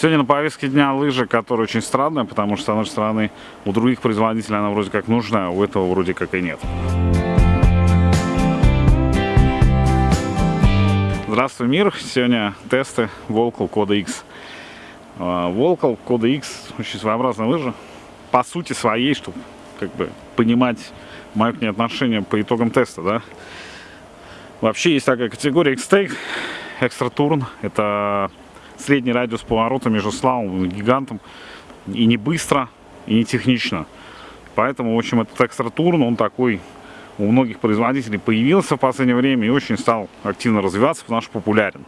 Сегодня на повестке дня лыжи, которая очень странная, потому что, с одной стороны, у других производителей она вроде как нужна, а у этого вроде как и нет. Здравствуй, мир! Сегодня тесты Volcal Кода X. Volcal Кода X очень своеобразная лыжа. По сути своей, чтобы как бы понимать мое к ней отношение по итогам теста, да. Вообще есть такая категория X-Take, Turn. Это средний радиус поворота между слалом и гигантом. И не быстро, и не технично. Поэтому, в общем, этот Turn, он такой у многих производителей появился в последнее время и очень стал активно развиваться, потому что популярен.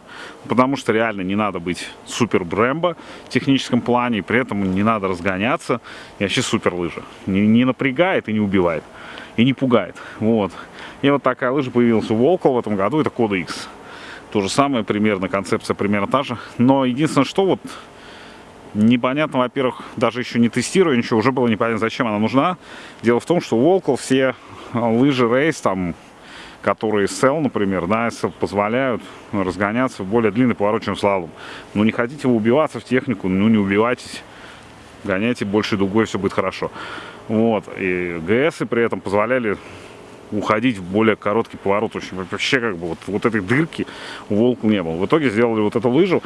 Потому что реально не надо быть супер Брэмбо в техническом плане, и при этом не надо разгоняться. И вообще супер лыжа. Не, не напрягает и не убивает. И не пугает. Вот. И вот такая лыжа появилась у Волкова в этом году, это Кода X. То же самое, примерно, концепция примерно та же. Но единственное, что вот непонятно, во-первых, даже еще не тестируя ничего, уже было непонятно, зачем она нужна. Дело в том, что у Волков все лыжи рейс, там, которые SL, например, да, позволяют разгоняться в более длинный чем слалом. Но не хотите вы убиваться в технику, ну не убивайтесь, гоняйте больше дугой, все будет хорошо. Вот, и ГСы при этом позволяли уходить в более короткий поворот. Очень, вообще как бы вот, вот этой дырки у Волка не было. В итоге сделали вот эту лыжу.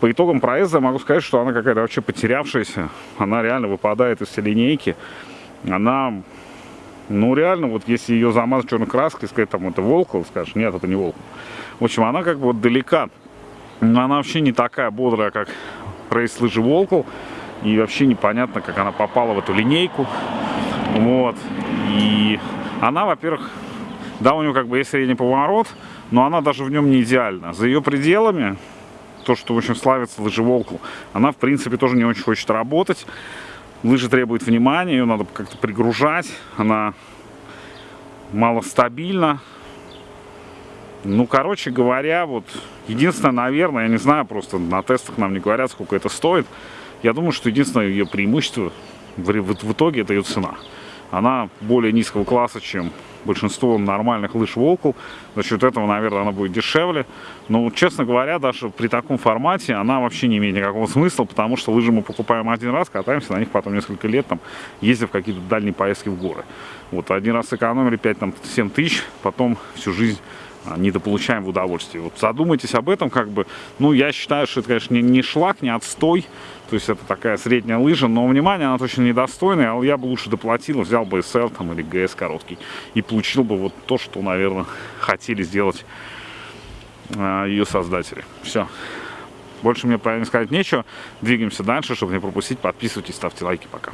По итогам проезда могу сказать, что она какая-то вообще потерявшаяся. Она реально выпадает из всей линейки. Она, ну реально, вот если ее замазать черной краской, сказать там это Волкл, скажешь, нет, это не Волкл. В общем, она как бы вот далека. Но она вообще не такая бодрая, как рейс лыжи Волкл. И вообще непонятно, как она попала в эту линейку. Вот. И она, во-первых, да, у нее как бы есть средний поворот, но она даже в нем не идеальна. За ее пределами, то, что, в общем, славится лыжеволку, она, в принципе, тоже не очень хочет работать. Лыжа требует внимания, ее надо как-то пригружать, она мало стабильна. Ну, короче говоря, вот, единственное, наверное, я не знаю, просто на тестах нам не говорят, сколько это стоит. Я думаю, что единственное ее преимущество в, в, в итоге это ее цена она более низкого класса, чем большинство нормальных лыж Волкл. За счет этого, наверное, она будет дешевле. Но, честно говоря, даже при таком формате она вообще не имеет никакого смысла, потому что лыжи мы покупаем один раз, катаемся на них потом несколько лет, там, ездив в какие-то дальние поездки в горы. Вот один раз сэкономили 5-7 тысяч, потом всю жизнь недополучаем в удовольствие. Вот задумайтесь об этом, как бы, ну, я считаю, что это, конечно, не, не шлак, не отстой, то есть это такая средняя лыжа, но внимание, она точно недостойная, а я бы лучше доплатил, взял бы SL там или GS короткий и получил бы вот то, что, наверное, хотели сделать э, ее создатели. Все. Больше мне правильно сказать нечего. Двигаемся дальше, чтобы не пропустить. Подписывайтесь, ставьте лайки. Пока.